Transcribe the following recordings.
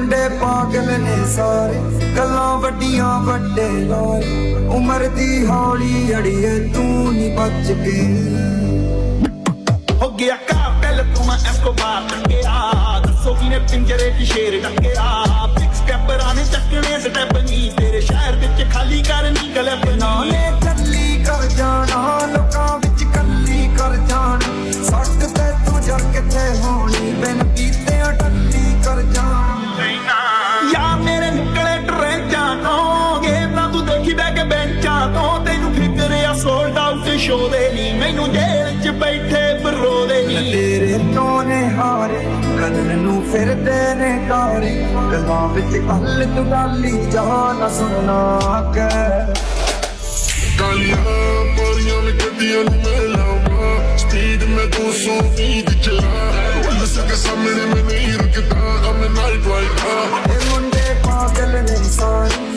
ਮੁੰਡੇ ਪਾਗਲ ਨੇ ਸਾਰੇ, ਗੱਲਾਂ ਵੱਡੀਆਂ ਵੱਡੇ ਲਾਰੇ। ਉਮਰ ਦੀ ਹੌਲੀ ਅੜੀਏ ਤੂੰ ਨਹੀਂ ਬਚ ਕੇ। ਹੋ ਗਿਆ ਕਾਬਲ, ਤੂੰ ਮੈਂ ਐਸਕੋਬਾਰ ਟੱਕਿਆ ਦੱਸੋ ਕਿਨੇ ਪਿੰਜਰੇ 'ਚ ਸ਼ੇਰ ਟੱਕਿਆ ਕਦਰ ਨੂੰ ਫਿਰਦੇ ਨੇ ਕਾਰੇ ਗੱਲਾਂ ਵਿੱਚ ਹੱਲ ਡਾਲੀ ਜਾ ਨਾ ਸੁਣਨਾ ਕੇ। ਕਾਲੀਆਂ ਪਰੀਆਂ ਨੇ ਗੱਡੀਆਂ ਨੂੰ ਮੈਂ ਲਾਵਾਂ ਸਪੀਡ ਮੈਂ 220 ਦੀ ਚਲਾ। ਪੁਲਿਸ ਦੇ ਸਾਹਮਣੇ ਮੈਂ ਨਹੀਂ ਰੁਕਦਾ a night rider ਇਹ ਮੁੰਡੇ ਪਾਗਲ ਨੇ ਸਾਰੇ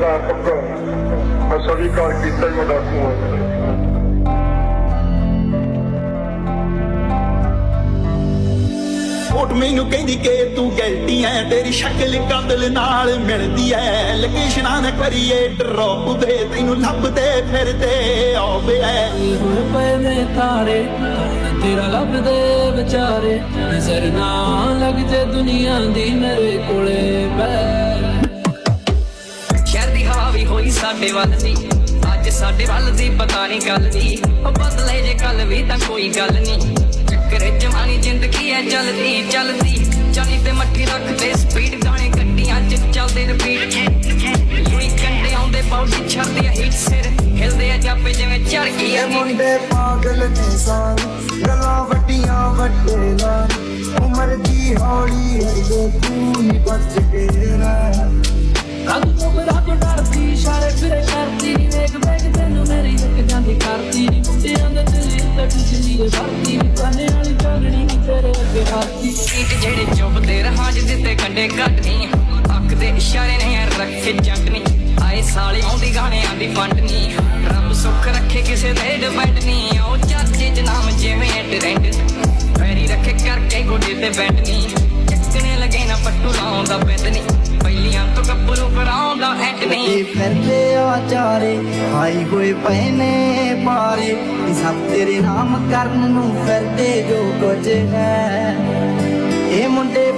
ਮੈਂ ਸਭੀ ਕਾਲ ਕੀਤਾ ਹੀ ਮੈਂ ਡਾਕੂ ਹਾਂ ਕੋਟ ਮੈਨੂੰ ਕਹਿੰਦੀ ਕਿ ਤੂੰ ਗਲਤੀ ਐ ਤੇਰੀ ਸ਼ਕਲ ਕਾਤਲ ਨਾਲ ਮਿਲਦੀ ਐ। ਲੋਕੇਸ਼ਨਾਂ ਨਾ ਕਰੀਏ ਡਰੋਪ ਦੇ ਤੈਨੂੰ ਲੱਭਦੇ ਫਿਰਦੇ ਆਵੇ ਐ। ਹੁਣ ਪਏ ਨੇ ਤਾਰੇ ਤੇਰਾ ਲੱਭਦੇ ਵਿਚਾਰੇ। ਨਜ਼ਰ ਨਾ ਲੱਗ ਜੇ ਦੁਨੀਆ ਦੀ ਮੇਰੇ ਕੋਲੇ ਬੈ ਹੋਈ ਸਾਡੇ ਵੱਲ ਦੀ ਅੱਜ ਸਾਡੇ ਵੱਲ ਦੀ ਪਤਾ ਨਹੀਂ ਗੱਲ ਦੀ। ਉਹ ਬਦਲੇ ਜੇ ਕੱਲ ਵੀ ਤਾਂ ਕੋਈ ਗੱਲ ਨਹੀਂ ਚੱਕਰ ਜਵਾਨੀ ਜ਼ਿੰਦਗੀ ਐ ਚਲਦੀ ਚਲਦੀ। ਚਾਲੀ ਤੇ ਮੱਠੀ ਰੱਖਦੇ ਸਪੀਡ ਗਾਣੇ ਗੱਡੀਆਂ ਚ ਚੱਲਦੇ ਰਿਪੀਟ ਯੂਨੀ ਕੰਡੇ ਆਉਂਦੇ ਬਾਉਡੀ ਛੱਡਦੇ ਹਿੱਟ ਸਿਰ। ਹਿਲਦੇ ਆ ਜਾਪੇ ਜਿਵੇਂ ਚੜ ਗਈ ਆ ਮੁੰਡੇ ਪਾਗਲ ਨੇ ਸਾਰੇ ਗੱਲਾਂ ਵੱਡੀਆਂ ਵੱਡੇ ਗਾਣੇ ਉਮਰ ਦੀ ਹੌਲੀ ਅੜੀਏ ਤੂੰ ਨਹੀਂ ਬਚ ਕੇ ਦਿੱਤੇ ਕੰਡੇ ਕੱਟਨੀ ਅੱਖ ਦੇ ਇਸ਼ਾਰੇ ਨੇ ਰੱਖੇ ਜੰਟਨੀ ਆਏ ਸਾਲੇ ਆਉਂਦੀ ਗਾਣਿਆਂ ਦੀ ਫੰਡਨੀ ਰੱਬ ਸੁੱਖ ਰੱਖੇ ਕਿਸੇ ਦੇ ਡਿਪੈਂਡ ਨਹੀਂ ਉਹ ਚਾਚੇ ਚ ਨਾਮ ਜਿਵੇਂ ਟ੍ਰੈਂਡ ਫੈਰੀ ਰੱਖੇ ਕਰਕੇ ਗੋਡੇ ਤੇ ਬੈਂਡ ਨਹੀਂ ਚੱਕਣੇ ਲੱਗੇ ਨਾ ਪੱਟੂ ਲਾਉਂਦਾ ਬੈਂਦ ਨਹੀਂ ਪਹਿਲੀਆਂ ਤੋਂ ਗੱਭਰੂ ਕਰਾਉਂਦਾ ਐਂਡ ਨਹੀਂ ਫਿਰਦੇ ਆ ਚਾਰੇ, ਹਾਈ ਹੋਏ ਪਏ ਪਾਰੇ। ਸਭ ਤੇਰੇ ਨਾਮ ਕਰਨ ਨੂੰ ਫਿਰਦੇ ਜੋ ਕੁਝ ਹੈ। ਇਹ ਮੁੰਡੇ